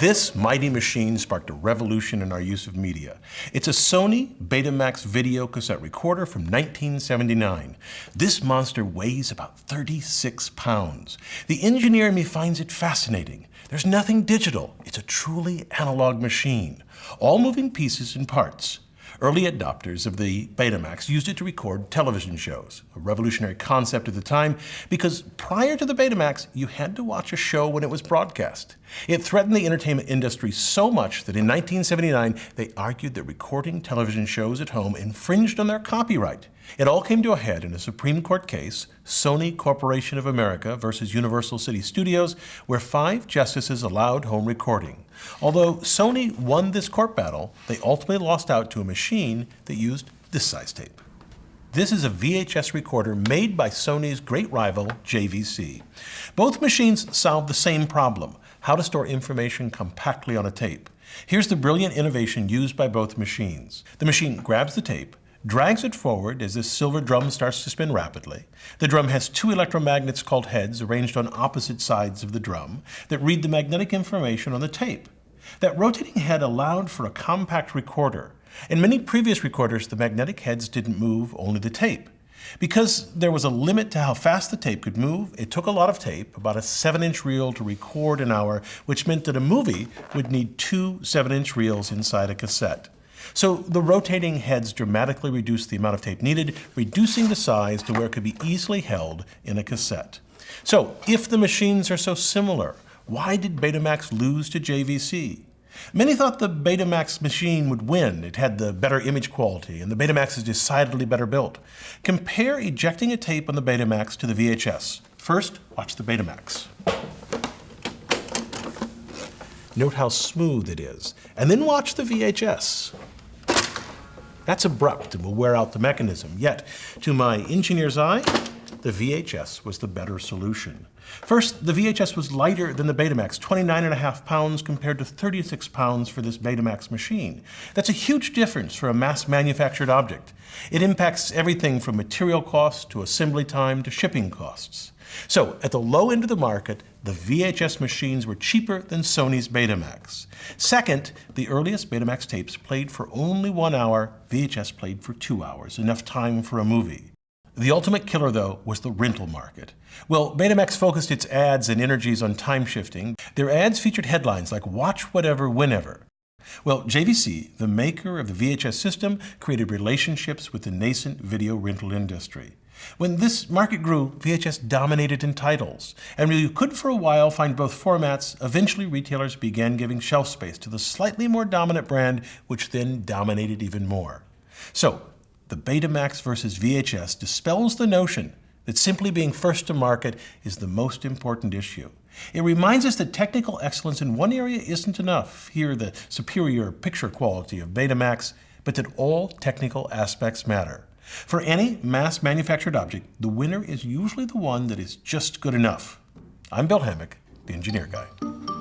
This mighty machine sparked a revolution in our use of media. It's a Sony Betamax video cassette recorder from 1979. This monster weighs about 36 pounds. The engineer in me finds it fascinating. There's nothing digital. It's a truly analog machine. All moving pieces and parts. Early adopters of the Betamax used it to record television shows, a revolutionary concept at the time because prior to the Betamax, you had to watch a show when it was broadcast. It threatened the entertainment industry so much that in 1979, they argued that recording television shows at home infringed on their copyright. It all came to a head in a Supreme Court case, Sony Corporation of America versus Universal City Studios, where five justices allowed home recording. Although Sony won this court battle, they ultimately lost out to a machine that used this size tape. This is a VHS recorder made by Sony's great rival, JVC. Both machines solve the same problem, how to store information compactly on a tape. Here's the brilliant innovation used by both machines. The machine grabs the tape, drags it forward as this silver drum starts to spin rapidly. The drum has two electromagnets called heads arranged on opposite sides of the drum that read the magnetic information on the tape. That rotating head allowed for a compact recorder. In many previous recorders, the magnetic heads didn't move, only the tape. Because there was a limit to how fast the tape could move, it took a lot of tape, about a 7-inch reel to record an hour, which meant that a movie would need two 7-inch reels inside a cassette. So the rotating heads dramatically reduced the amount of tape needed, reducing the size to where it could be easily held in a cassette. So if the machines are so similar, why did Betamax lose to JVC? Many thought the Betamax machine would win. It had the better image quality, and the Betamax is decidedly better built. Compare ejecting a tape on the Betamax to the VHS. First, watch the Betamax. Note how smooth it is. And then watch the VHS. That's abrupt and will wear out the mechanism. Yet, to my engineer's eye, the VHS was the better solution. First, the VHS was lighter than the Betamax, 29.5 pounds compared to 36 pounds for this Betamax machine. That's a huge difference for a mass-manufactured object. It impacts everything from material costs to assembly time to shipping costs. So, at the low end of the market, the VHS machines were cheaper than Sony's Betamax. Second, the earliest Betamax tapes played for only one hour, VHS played for two hours, enough time for a movie. The ultimate killer, though, was the rental market. Well, Betamax focused its ads and energies on time shifting. Their ads featured headlines like watch whatever, whenever. Well, JVC, the maker of the VHS system, created relationships with the nascent video rental industry. When this market grew, VHS dominated in titles, and you could for a while find both formats, eventually retailers began giving shelf space to the slightly more dominant brand, which then dominated even more. So, the Betamax versus VHS dispels the notion that simply being first to market is the most important issue. It reminds us that technical excellence in one area isn't enough, here the superior picture quality of Betamax, but that all technical aspects matter. For any mass manufactured object, the winner is usually the one that is just good enough. I'm Bill Hammack, the Engineer Guy.